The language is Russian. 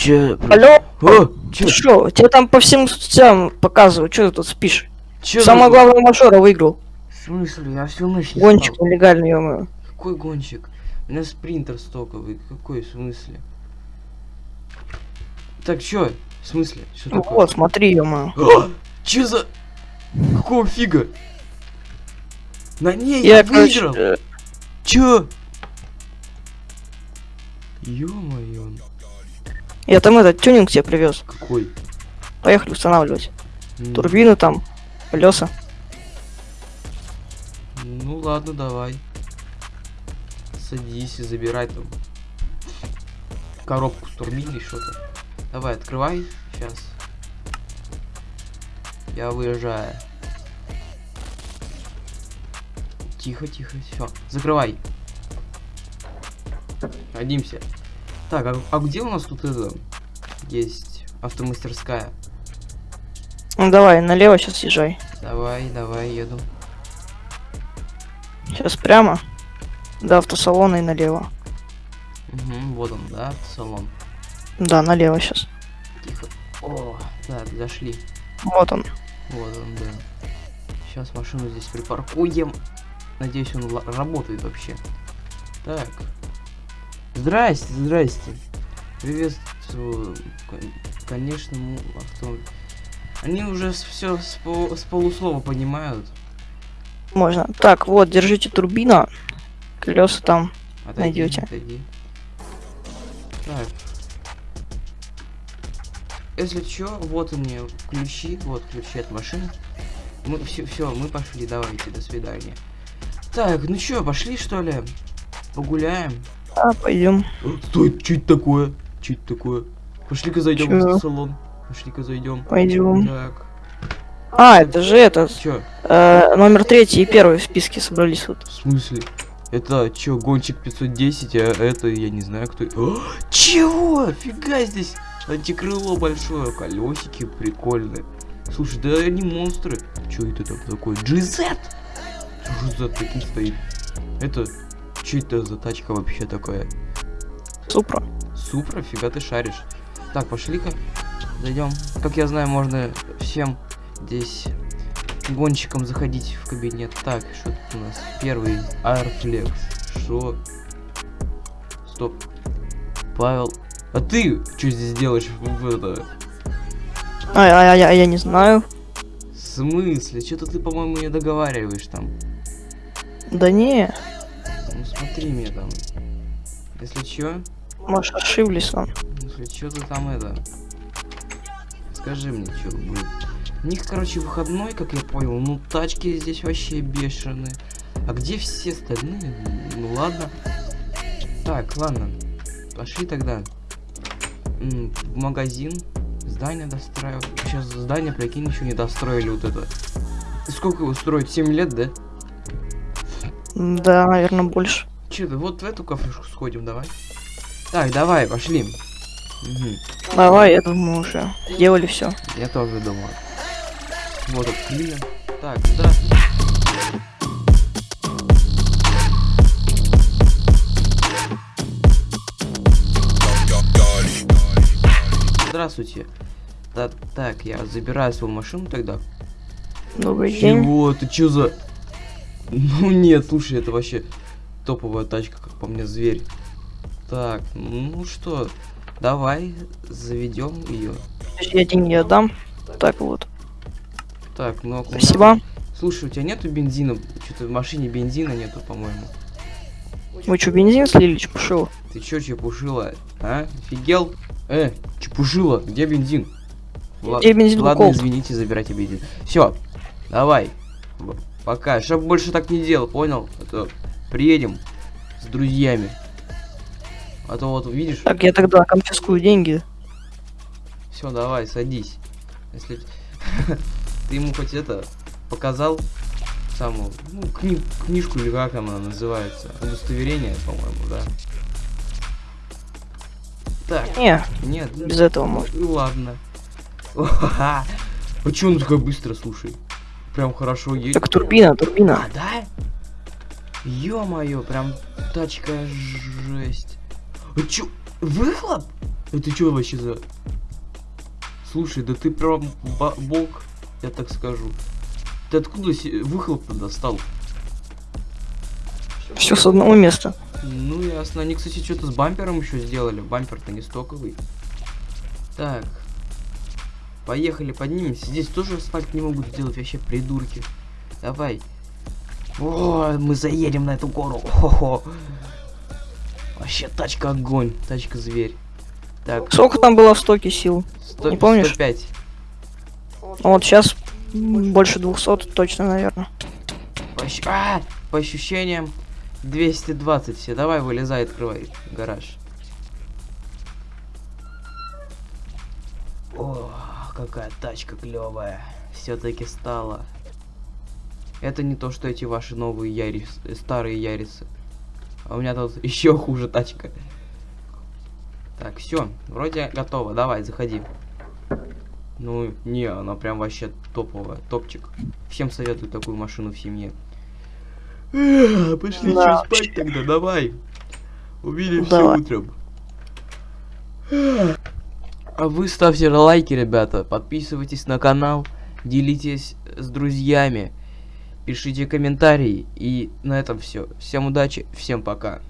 Че? Алло, О, ты че? что? Тебе там по всем соцсетям показывают, что ты тут спишь? Че? Самое за- главное мажора выиграл. В смысле? Я всю ночь не Гонщик спал. нелегальный, ё Какой гонщик? У меня спринтер стоковый. Какой в смысле? Так, чё? В смысле? Что такое? Вот, смотри, ё А, Чё за... Какого фига? На ней Я, я, короче, выиграл! э, Чё? Ё-моё. Я там этот тюнинг тебе привез. Какой? Поехали устанавливать. М, Турбину там, колеса. Ну ладно, давай. Садись и забирай там коробку с турбиной что-то. Давай, открывай. Сейчас. Я выезжаю. Тихо, тихо, все. Закрывай. Садимся. Так, а, а где у нас тут это есть автомастерская? Ну давай, налево сейчас съезжай. Давай, давай, еду. Сейчас прямо. До автосалона и налево. Угу, вот он, да, салон. Да, налево сейчас. Тихо. О, так, зашли. Вот он. Вот он, да. Сейчас машину здесь припаркуем. Надеюсь, он работает вообще. Так. Здрасте, здрасте. Приветствую. Кон- Конечно, му- авто... Они уже все с, пол- с полуслова понимают. Можно. Так, вот, держите турбина. Колеса там. Отойди, отойди. Так. Если чё, вот они ключи, вот ключи от машины. Мы все, все, мы пошли, давайте, до свидания. Так, ну чё, пошли что ли? Погуляем. А, пойдем. Стой, что это такое? Что это такое? Пошли-ка зайдем Чё? в салон. Пошли-ка зайдем. Пойдем. Так, А, это же этот. чё? э, номер третий и первый в списке собрались вот. В смысле? Это чё, гонщик 510, а это я не знаю кто. О, чего? Фига здесь антикрыло большое, колесики прикольные. Слушай, да они монстры. Чё это там такое? Что за таким стоит? Это, чё это за тачка вообще такая? Супра. Супра, фига ты шаришь. Так, пошли-ка. Зайдем. Как я знаю, можно всем здесь гонщикам заходить в кабинет. Так, что тут у нас? Первый Airflex. Что? Стоп. Павел. А ты что здесь делаешь в, в это? А, а, а, я, я не знаю. В смысле? Что-то ты, по-моему, не договариваешь там. Да не, Смотри мне там. Если чё, может ошиблись он. Если что ты там это... Скажи мне, что будет. У них, короче, выходной, как я понял. Ну, тачки здесь вообще бешеные. А где все остальные? Ну, ладно. Так, ладно. Пошли тогда. В магазин. Здание достраивать. Сейчас здание, прикинь, еще не достроили вот это. И Сколько его строить? 7 лет, да? Да, наверное, больше. Че, вот в эту кафешку сходим, давай. Так, давай, пошли. Мгм. Давай, я думаю, уже сделали все. Я тоже думаю. Вот клиент. Так, здравствуйте. Здравствуйте. Да, так, я забираю свою машину тогда. Добрый день. Чего? Ты чё за... Ну нет, слушай, это вообще топовая тачка, как по мне, зверь. Так, ну что, давай заведем ее. Я деньги отдам. Так вот. Так, ну аккуратно. Спасибо. Слушай, у тебя нету бензина? Что-то в машине бензина нету, по-моему. Вы что, бензин слили, чепушил? Ты чё, чепушила? А? Офигел? Э, чепушила, где бензин? Где бензин Ладно, Лукойл? извините, забирайте бензин. Все, давай. Пока. Чтоб больше так не делал, понял? А то приедем с друзьями. А то вот видишь, Так, я тогда конфискую деньги. все, давай, садись. Если ты ему хоть это показал самую, ну, кни- книжку или как она называется, удостоверение, по-моему, да. Так, Не, нет, без этого можно. ну ладно. А чё он такая быстро, слушай? Прям хорошо едет. Так, турбина, турбина. А, да? Ё-моё, прям тачка жесть. А чё, выхлоп? Это что вообще за... Слушай, да ты прям бог, я так скажу. Ты откуда се- выхлоп достал? Все с одного места. Ну ясно. Они, кстати, что-то с бампером еще сделали. Бампер-то не стоковый. Так. Поехали, поднимемся. Здесь тоже асфальт не могут сделать, вообще придурки. Давай. О, мы заедем на эту гору. Хо-хо. Вообще тачка огонь. Тачка зверь. Так, Сколько там было в стоке сил? 100, не помнишь? 105. Вот сейчас больше 200 точно, наверное. По, ощ- а, по ощущениям 220 все. Давай, вылезай, открывай гараж. О, какая тачка клевая. Все-таки стала. Это не то, что эти ваши новые Ярис, э, старые Ярисы. А у меня тут еще хуже тачка. Так, все, вроде готово. Давай, заходи. Ну, не, она прям вообще топовая, топчик. Всем советую такую машину в семье. Пошли Да. чё спать тогда, давай. Увидимся Давай. утром. А вы ставьте лайки, ребята, подписывайтесь на канал, делитесь с друзьями, пишите комментарии. И на этом все. Всем удачи, всем пока.